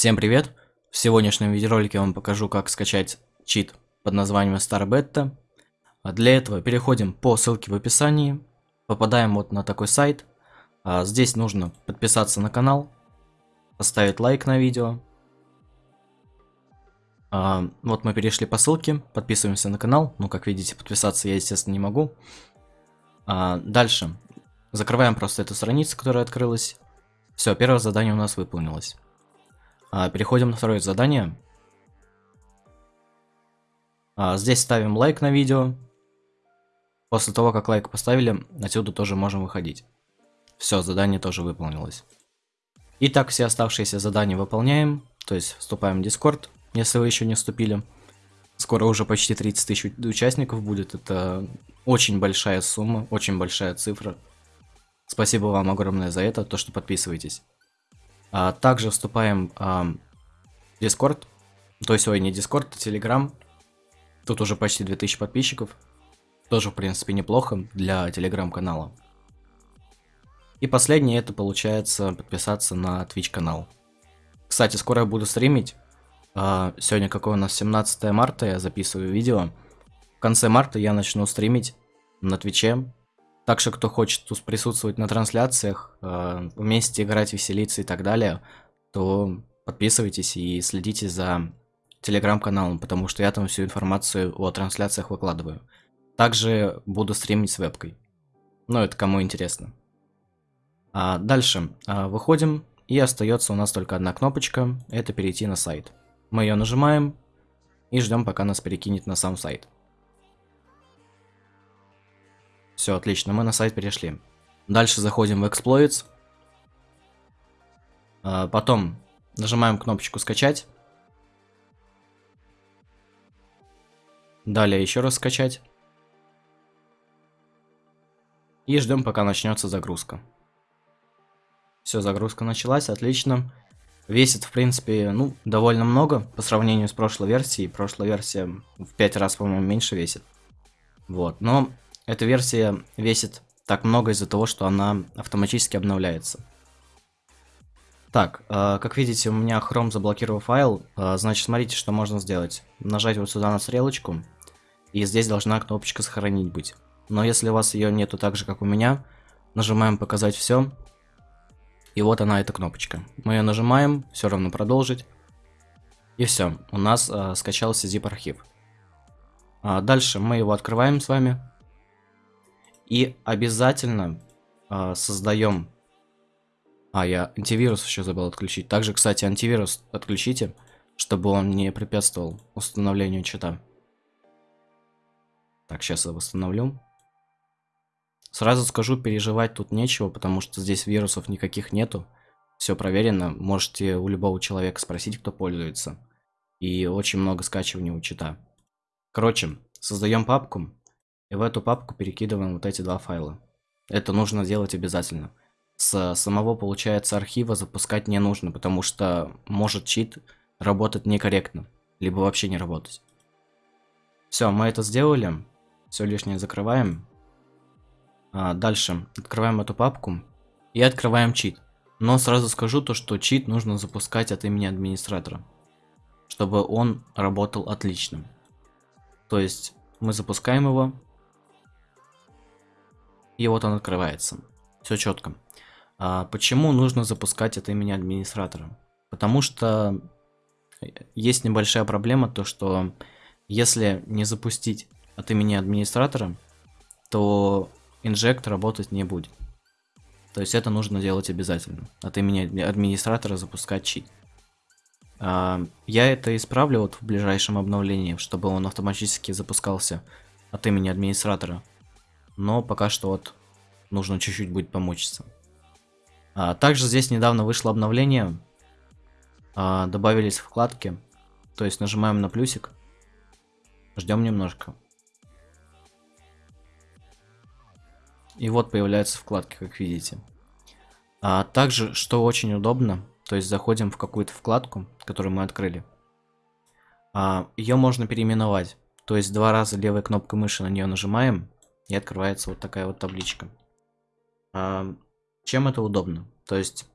Всем привет! В сегодняшнем видеоролике я вам покажу, как скачать чит под названием StarBeta. А для этого переходим по ссылке в описании, попадаем вот на такой сайт. А здесь нужно подписаться на канал, поставить лайк на видео. А вот мы перешли по ссылке, подписываемся на канал. Ну, как видите, подписаться я, естественно, не могу. Дальше закрываем просто эту страницу, которая открылась. Все, первое задание у нас выполнилось. А, переходим на второе задание. А, здесь ставим лайк на видео. После того, как лайк поставили, отсюда тоже можем выходить. Все, задание тоже выполнилось. Итак, все оставшиеся задания выполняем. То есть вступаем в Discord, если вы еще не вступили. Скоро уже почти 30 тысяч участников будет. Это очень большая сумма, очень большая цифра. Спасибо вам огромное за это, то, что подписываетесь. А, также вступаем а, в Discord. То есть, ой, не Discord, а Telegram. Тут уже почти 2000 подписчиков. Тоже, в принципе, неплохо для телеграм-канала. И последнее, это получается подписаться на Twitch канал. Кстати, скоро я буду стримить. А, сегодня какое у нас 17 марта, я записываю видео. В конце марта я начну стримить на Твиче. Так что, кто хочет присутствовать на трансляциях, э, вместе играть, веселиться и так далее, то подписывайтесь и следите за телеграм-каналом, потому что я там всю информацию о трансляциях выкладываю. Также буду стримить с вебкой. Ну, это кому интересно. А дальше а, выходим, и остается у нас только одна кнопочка, это перейти на сайт. Мы ее нажимаем и ждем, пока нас перекинет на сам сайт. Все, отлично, мы на сайт перешли. Дальше заходим в Exploits. А, потом нажимаем кнопочку «Скачать». Далее еще раз скачать. И ждем, пока начнется загрузка. Все, загрузка началась, отлично. Весит, в принципе, ну, довольно много по сравнению с прошлой версией. Прошлая версия в 5 раз, по-моему, меньше весит. Вот, но эта версия весит так много из-за того, что она автоматически обновляется. Так, э, как видите, у меня Chrome заблокировал файл. Э, значит, смотрите, что можно сделать. Нажать вот сюда на стрелочку, и здесь должна кнопочка «Сохранить» быть. Но если у вас ее нету так же, как у меня, нажимаем «Показать все», и вот она, эта кнопочка. Мы ее нажимаем, все равно «Продолжить», и все, у нас э, скачался zip-архив. А дальше мы его открываем с вами. И обязательно э, создаем... А, я антивирус еще забыл отключить. Также, кстати, антивирус отключите, чтобы он не препятствовал установлению чита. Так, сейчас я восстановлю. Сразу скажу, переживать тут нечего, потому что здесь вирусов никаких нету. Все проверено. Можете у любого человека спросить, кто пользуется. И очень много скачиваний у чита. Короче, создаем папку. И в эту папку перекидываем вот эти два файла. Это нужно делать обязательно. С самого, получается, архива запускать не нужно, потому что может чит работать некорректно, либо вообще не работать. Все, мы это сделали. Все лишнее закрываем. А, дальше открываем эту папку и открываем чит. Но сразу скажу то, что чит нужно запускать от имени администратора, чтобы он работал отлично. То есть мы запускаем его, и вот он открывается. Все четко. А почему нужно запускать от имени администратора? Потому что есть небольшая проблема, то что если не запустить от имени администратора, то инжект работать не будет. То есть это нужно делать обязательно. От имени администратора запускать чит. А, я это исправлю вот в ближайшем обновлении, чтобы он автоматически запускался от имени администратора но пока что вот нужно чуть-чуть будет помучиться. А, также здесь недавно вышло обновление, а, добавились вкладки, то есть нажимаем на плюсик, ждем немножко. И вот появляются вкладки, как видите. А также, что очень удобно, то есть заходим в какую-то вкладку, которую мы открыли. А, ее можно переименовать. То есть два раза левой кнопкой мыши на нее нажимаем, и открывается вот такая вот табличка. А, чем это удобно? То есть,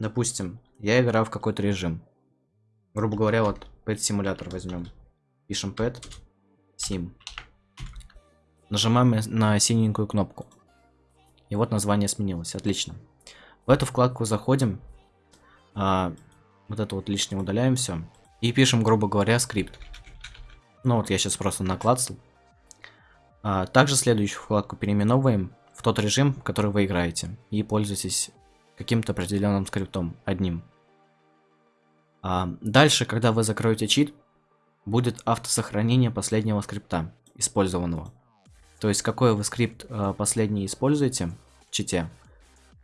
допустим, я играю в какой-то режим. Грубо говоря, вот pet симулятор возьмем. Пишем pet sim. Нажимаем на синенькую кнопку. И вот название сменилось. Отлично. В эту вкладку заходим. А, вот это вот лишнее удаляем все. И пишем, грубо говоря, скрипт. Ну вот я сейчас просто наклацал. А, также следующую вкладку переименовываем в тот режим, который вы играете. И пользуйтесь каким-то определенным скриптом, одним. А, дальше, когда вы закроете чит, будет автосохранение последнего скрипта, использованного. То есть, какой вы скрипт а, последний используете в чите,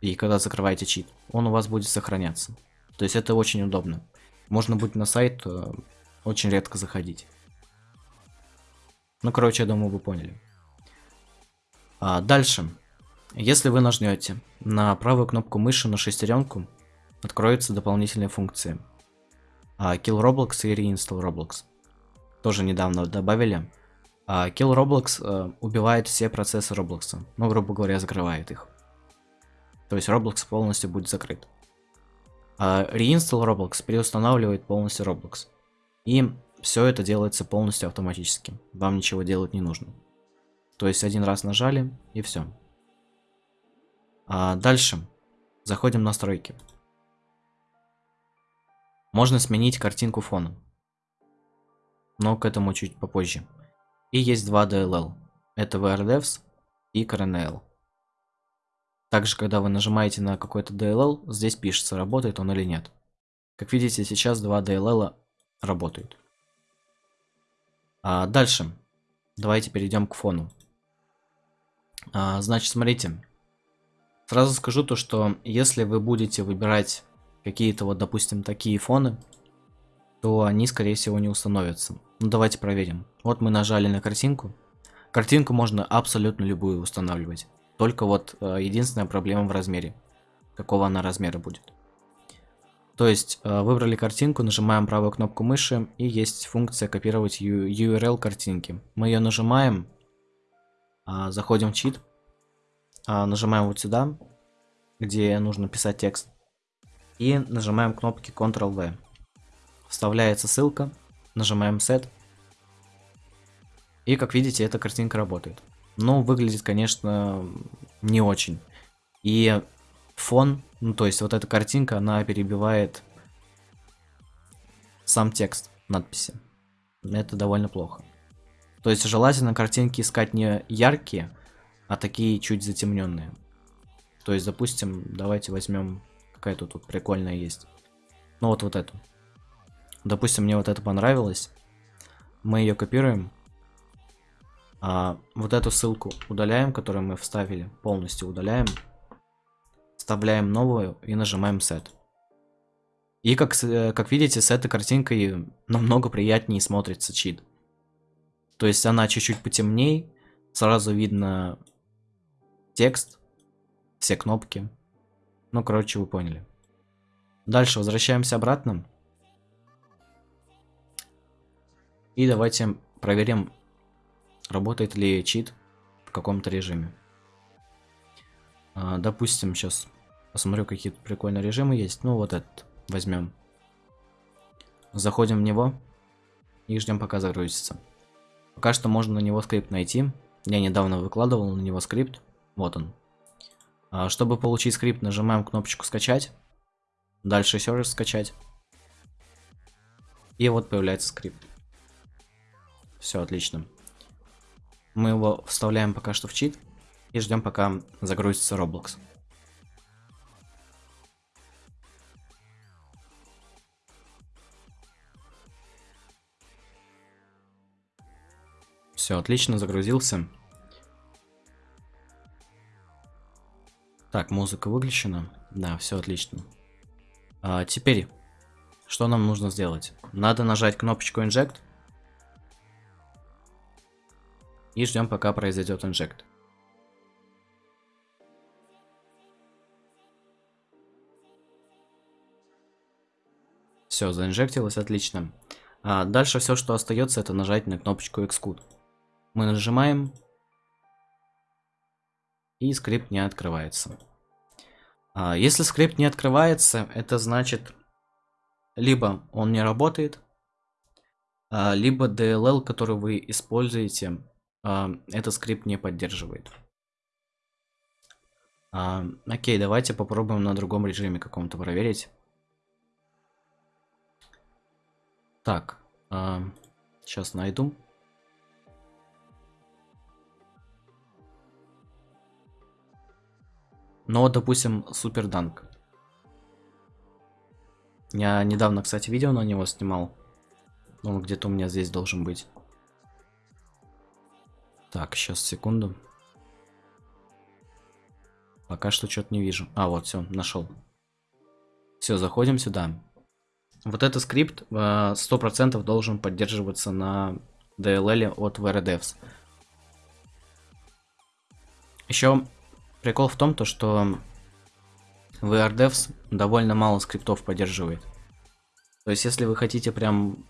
и когда закрываете чит, он у вас будет сохраняться. То есть, это очень удобно. Можно будет на сайт очень редко заходить. Ну, короче, я думаю, вы поняли. А, дальше. Если вы нажмете на правую кнопку мыши на шестеренку, откроются дополнительные функции. А, Kill Roblox и Reinstall Roblox. Тоже недавно добавили. А, Kill Roblox а, убивает все процессы Roblox. Ну, грубо говоря, закрывает их. То есть Roblox полностью будет закрыт. А Reinstall Roblox переустанавливает полностью Roblox. И все это делается полностью автоматически. Вам ничего делать не нужно. То есть один раз нажали и все. А дальше заходим в настройки. Можно сменить картинку фона. Но к этому чуть попозже. И есть два DLL. Это VRDevs и CRNL. Также, когда вы нажимаете на какой-то DLL, здесь пишется, работает он или нет. Как видите, сейчас два DLL работают. А дальше. Давайте перейдем к фону. А, значит, смотрите. Сразу скажу то, что если вы будете выбирать какие-то вот, допустим, такие фоны, то они, скорее всего, не установятся. Ну, давайте проверим. Вот мы нажали на картинку. Картинку можно абсолютно любую устанавливать. Только вот э, единственная проблема в размере. Какого она размера будет. То есть, э, выбрали картинку, нажимаем правую кнопку мыши, и есть функция копировать URL картинки. Мы ее нажимаем, а, заходим в чит, а, нажимаем вот сюда, где нужно писать текст, и нажимаем кнопки Ctrl-V. Вставляется ссылка, нажимаем Set, и как видите, эта картинка работает. Но выглядит, конечно, не очень. И фон, ну то есть вот эта картинка, она перебивает сам текст надписи. Это довольно плохо. То есть желательно картинки искать не яркие, а такие чуть затемненные. То есть, допустим, давайте возьмем, какая тут, тут прикольная есть. Ну вот вот эту. Допустим, мне вот это понравилось. Мы ее копируем. А вот эту ссылку удаляем, которую мы вставили, полностью удаляем. Вставляем новую и нажимаем Set. И как, э, как видите, с этой картинкой намного приятнее смотрится чит. То есть она чуть-чуть потемней, сразу видно текст, все кнопки. Ну, короче, вы поняли. Дальше возвращаемся обратно. И давайте проверим, работает ли чит в каком-то режиме. А, допустим, сейчас посмотрю, какие тут прикольные режимы есть. Ну, вот этот возьмем. Заходим в него и ждем, пока загрузится. Пока что можно на него скрипт найти. Я недавно выкладывал на него скрипт. Вот он. А, чтобы получить скрипт, нажимаем кнопочку скачать. Дальше еще раз скачать. И вот появляется скрипт. Все отлично. Мы его вставляем пока что в чит. И ждем, пока загрузится Roblox. Все, отлично, загрузился. Так, музыка выключена. Да, все отлично. А, теперь, что нам нужно сделать? Надо нажать кнопочку Inject. И ждем, пока произойдет Inject. Все, заинжектилось, отлично. А дальше все, что остается, это нажать на кнопочку Xcode. Мы нажимаем. И скрипт не открывается. А, если скрипт не открывается, это значит, либо он не работает, а, либо DLL, который вы используете, а, этот скрипт не поддерживает. Окей, давайте попробуем на другом режиме каком-то проверить. Так, сейчас найду. Но, допустим, Суперданк. Я недавно, кстати, видео на него снимал. Он где-то у меня здесь должен быть. Так, сейчас, секунду. Пока что что-то не вижу. А, вот, все, нашел. Все, заходим сюда. Вот этот скрипт 100% э, должен поддерживаться на DLL от VRDevs. Еще прикол в том, то, что VRDevs довольно мало скриптов поддерживает. То есть, если вы хотите прям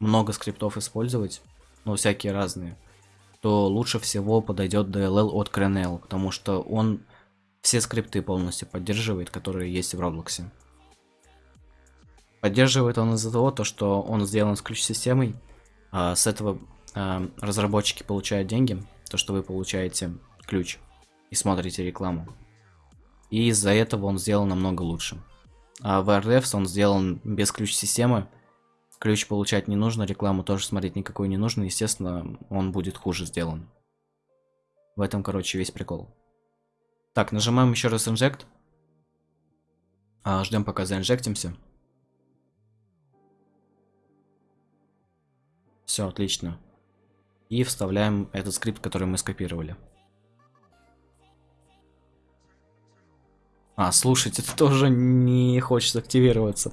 много скриптов использовать, ну, всякие разные, то лучше всего подойдет DLL от Crenel, потому что он все скрипты полностью поддерживает, которые есть в Роблоксе. Поддерживает он из-за того, то, что он сделан с ключ-системой, а с этого а, разработчики получают деньги, то, что вы получаете ключ и смотрите рекламу. И из-за этого он сделан намного лучше. А в RDevs он сделан без ключ-системы, ключ получать не нужно, рекламу тоже смотреть никакой не нужно, естественно, он будет хуже сделан. В этом, короче, весь прикол. Так, нажимаем еще раз инжект. А, ждем пока заинжектимся. Все, отлично. И вставляем этот скрипт, который мы скопировали. А, слушайте, это тоже не хочет активироваться.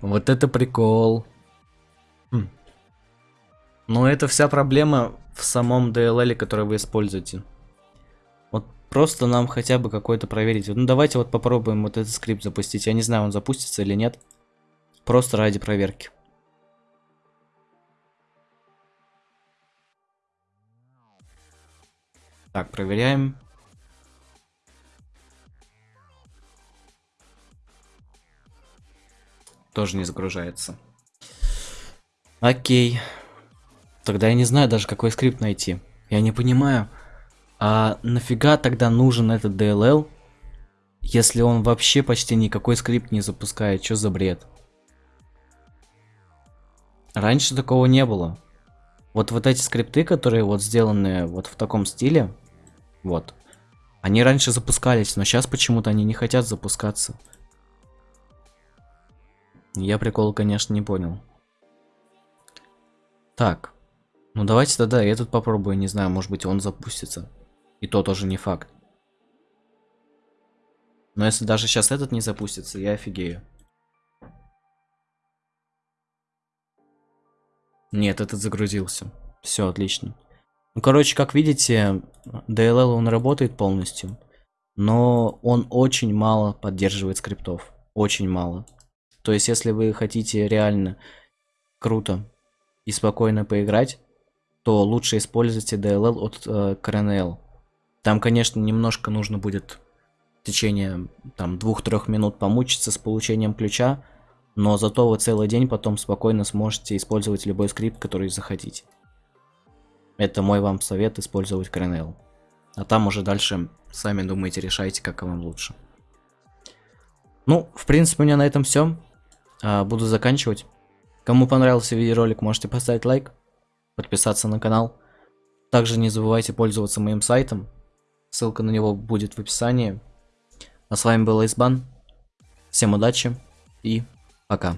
Вот это прикол. Хм. Но это вся проблема в самом DLL, который вы используете. Просто нам хотя бы какой-то проверить. Ну давайте вот попробуем вот этот скрипт запустить. Я не знаю, он запустится или нет. Просто ради проверки. Так, проверяем. Тоже не загружается. Окей. Тогда я не знаю даже, какой скрипт найти. Я не понимаю. А нафига тогда нужен этот DLL, если он вообще почти никакой скрипт не запускает? Что за бред? Раньше такого не было. Вот вот эти скрипты, которые вот сделаны вот в таком стиле, вот, они раньше запускались, но сейчас почему-то они не хотят запускаться. Я прикол, конечно, не понял. Так, ну давайте тогда этот попробую, не знаю, может быть он запустится. И то тоже не факт. Но если даже сейчас этот не запустится, я офигею. Нет, этот загрузился. Все, отлично. Ну, короче, как видите, DLL он работает полностью. Но он очень мало поддерживает скриптов. Очень мало. То есть, если вы хотите реально круто и спокойно поиграть, то лучше используйте DLL от э, CRNL. Там, конечно, немножко нужно будет в течение там двух-трех минут помучиться с получением ключа, но зато вы целый день потом спокойно сможете использовать любой скрипт, который захотите. Это мой вам совет использовать Kernel. А там уже дальше сами думаете, решайте, как вам лучше. Ну, в принципе, у меня на этом все. А, буду заканчивать. Кому понравился видеоролик, можете поставить лайк, подписаться на канал. Также не забывайте пользоваться моим сайтом Ссылка на него будет в описании. А с вами был Айсбан. Всем удачи и пока.